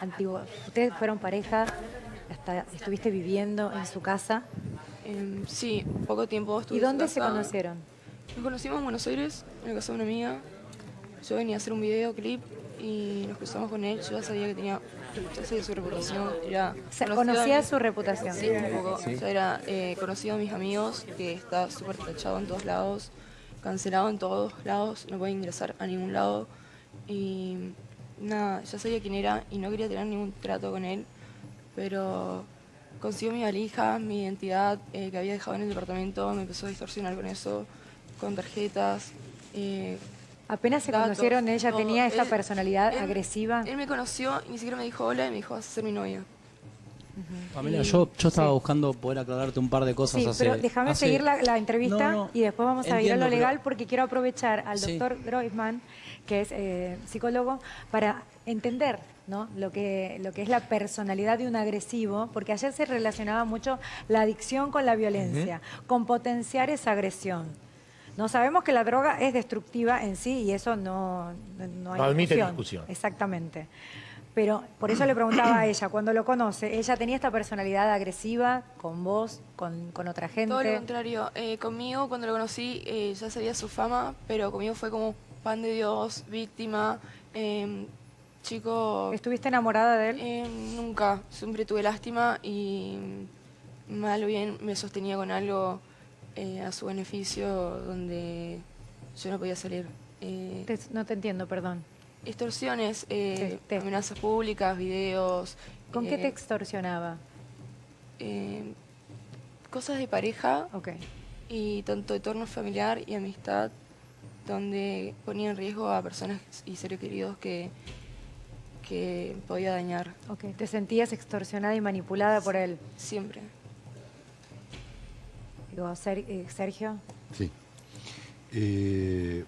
antiguo. Ustedes fueron pareja, hasta estuviste viviendo en su casa. Em, sí, poco tiempo estuve ¿Y en su dónde se conocieron? Nos conocimos en Buenos Aires, en la casa de una amiga. Yo venía a hacer un videoclip y nos cruzamos con él. Yo ya sabía que tenía, ya sabía su reputación. Era O sea, conocía su reputación. Sí, un poco. Ya era eh, conocido de mis amigos, que está súper tachado en todos lados, cancelado en todos lados, no puede ingresar a ningún lado. Y nada, ya sabía quién era y no quería tener ningún trato con él, pero consiguió mi valija, mi identidad eh, que había dejado en el departamento, me empezó a distorsionar con eso, con tarjetas. eh, Apenas se datos, conocieron, ella todo. tenía esta Él- personalidad él- agresiva. Él me conoció y ni siquiera me dijo hola y me dijo vas a ser mi novia. Pamela, yo, yo estaba Sí. buscando poder aclararte un par de cosas Sí, hace- pero déjame hace- seguir la, la entrevista No, no, y después vamos a ir a lo legal pero- porque quiero aprovechar al Sí. doctor Groisman, que es eh, psicólogo, para entender ¿no? lo, que, lo que es la personalidad de un agresivo, porque ayer se relacionaba mucho la adicción con la violencia, con potenciar esa agresión. No sabemos que la droga es destructiva en sí y eso no, no, no hay No admite discusión. Exactamente. Pero por eso le preguntaba a ella, cuando lo conoce, ¿ella tenía esta personalidad agresiva con vos, con, con otra gente? Todo lo contrario. Eh, conmigo, cuando lo conocí, eh, ya sabía su fama, pero conmigo fue como pan de Dios, víctima, eh, chico... ¿Estuviste enamorada de él? eh, nunca. Siempre tuve lástima y mal o bien me sostenía con algo eh, a su beneficio donde yo no podía salir. Eh, no te entiendo, perdón. Extorsiones, eh, Te- te- amenazas públicas, videos. ¿Con qué eh, te extorsionaba? eh, cosas de pareja Ok. y tanto entorno familiar y amistad donde ponía en riesgo a personas y seres queridos que, que podía dañar Ok. ¿Te sentías extorsionada y manipulada por él? siempre. Digo, Ser- eh, Sergio. Sí. Eh,